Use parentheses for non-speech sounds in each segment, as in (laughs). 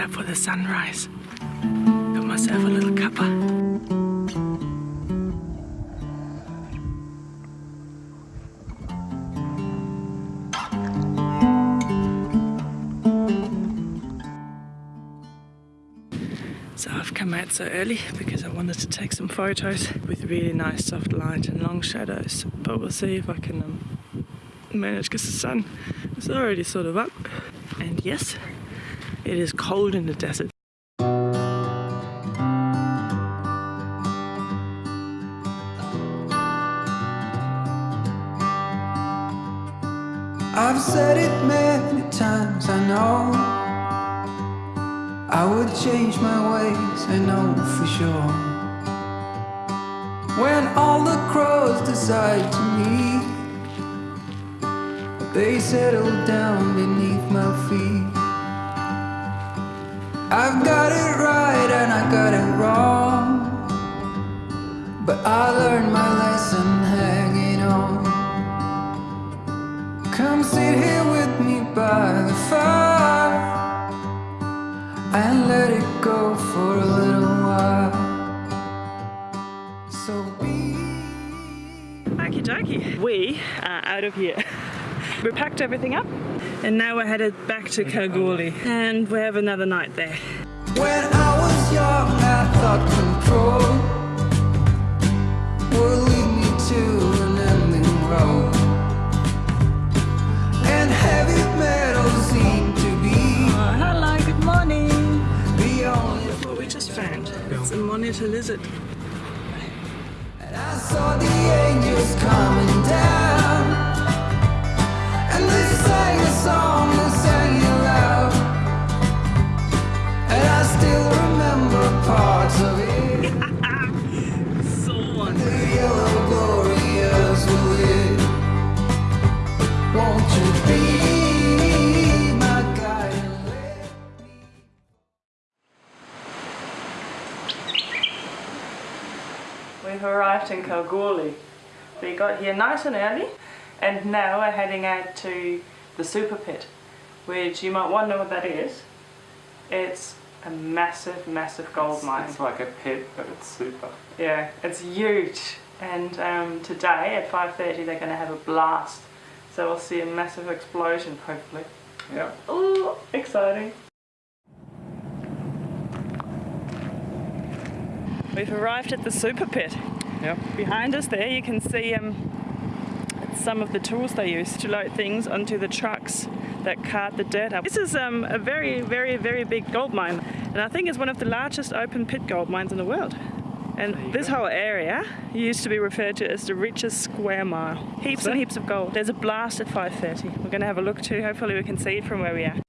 get up for the sunrise. Got myself a little cuppa. So I've come out so early because I wanted to take some photos with really nice soft light and long shadows. But we'll see if I can um, manage because the sun is already sort of up. And yes, it is cold in the desert. I've said it many times, I know. I would change my ways, I know for sure. When all the crows decide to meet They settle down beneath my feet I've got it right and I got it wrong But I learned my lesson hanging on Come sit here with me by the fire and let it go for a little while. So be. Okie dokie. We are out of here. We packed everything up and now we're headed back to Kalgoorlie and we have another night there. When I was young, I thought control would lead me to an ending road. And heavy metal seemed to be Oh, hello, good morning. the only. Look what we just found. It's a monitor lizard. And I saw the angels coming down. (laughs) We've arrived in Kalgoorlie. We got here nice and early and now we're heading out to the super pit which you might wonder what that is. It's a massive, massive gold mine. It's like a pit, but it's super. Yeah, it's huge. And um, today at 5.30 they're going to have a blast. So we'll see a massive explosion hopefully. Yeah. Oh, exciting. We've arrived at the super pit. Yeah. Behind us there you can see um, some of the tools they use to load things onto the trucks that cart the dirt up. This is um, a very, very, very big gold mine and I think it's one of the largest open pit gold mines in the world. And this whole area used to be referred to as the richest square mile. Heaps and heaps of gold. There's a blast at 5.30. We're going to have a look too. Hopefully we can see it from where we are.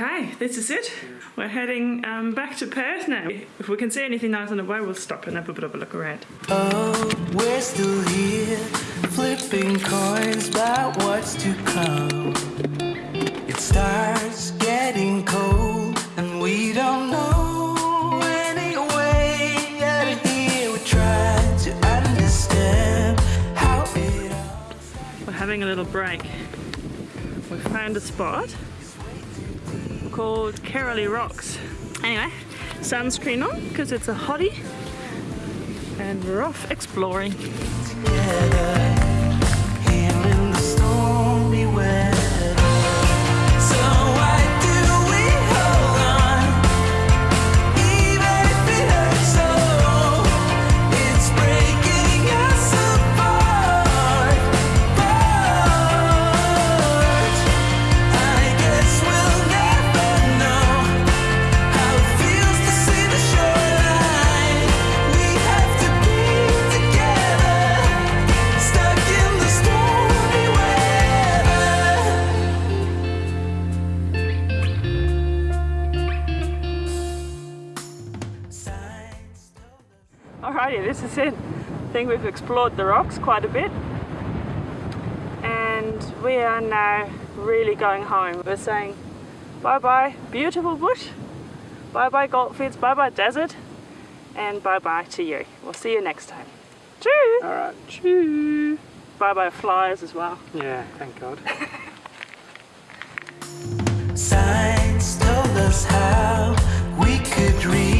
Okay, this is it. We're heading um, back to Perth now. If we can see anything nice on the way, we'll stop and have a bit of a look around. Oh, we're still here, flipping coins about what's to come. It starts getting cold, and we don't know any way out. We try to understand how it all. We're having a little break. We found a spot called Karalee Rocks. Anyway, sunscreen on because it's a hottie and we're off exploring. Alrighty, this is it. I think we've explored the rocks quite a bit. And we are now really going home. We're saying bye-bye beautiful bush, bye-bye goldfields, bye-bye desert, and bye-bye to you. We'll see you next time. Choo! Alright. Choo! Bye-bye flies as well. Yeah, thank God. (laughs) Told us how we could read